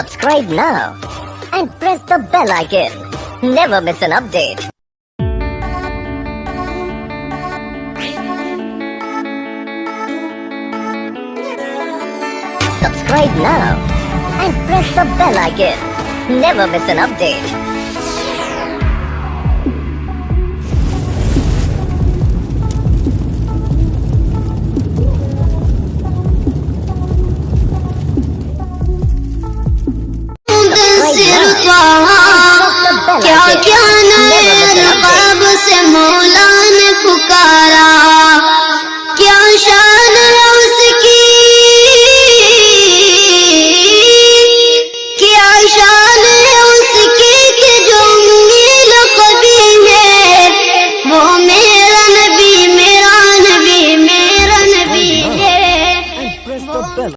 Subscribe now and press the bell icon. Never miss an update. Subscribe now and press the bell icon. Never miss an update. सिर कहा क्या क्या नए से मौला ने पुकारा क्या शान है उसकी क्या शान है उसकी कि जो मील कभी है वो मेरा नबी मेरा नबी मेरा नबी है